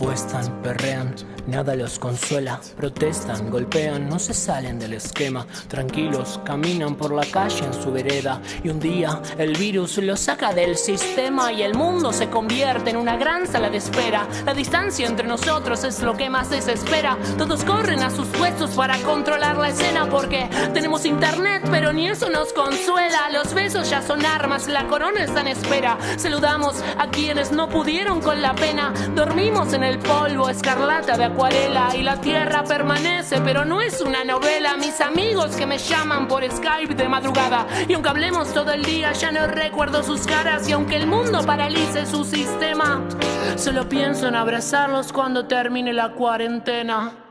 apuestan, perrean, Nada los consuela, protestan, golpean, no se salen del esquema. Tranquilos, caminan por la calle en su vereda y un día el virus los saca del sistema y el mundo se convierte en una gran sala de espera. La distancia entre nosotros es lo que más desespera. Todos corren a sus puestos para controlar la escena porque tenemos internet, pero ni eso nos consuela. Los besos ya son armas, la corona está en espera. Saludamos a quienes no pudieron con la pena. Dormimos en el polvo escarlata de y la tierra permanece, pero no es una novela. Mis amigos que me llaman por Skype de madrugada y aunque hablemos todo el día ya no recuerdo sus caras y aunque el mundo paralice su sistema, solo pienso en abrazarlos cuando termine la cuarentena.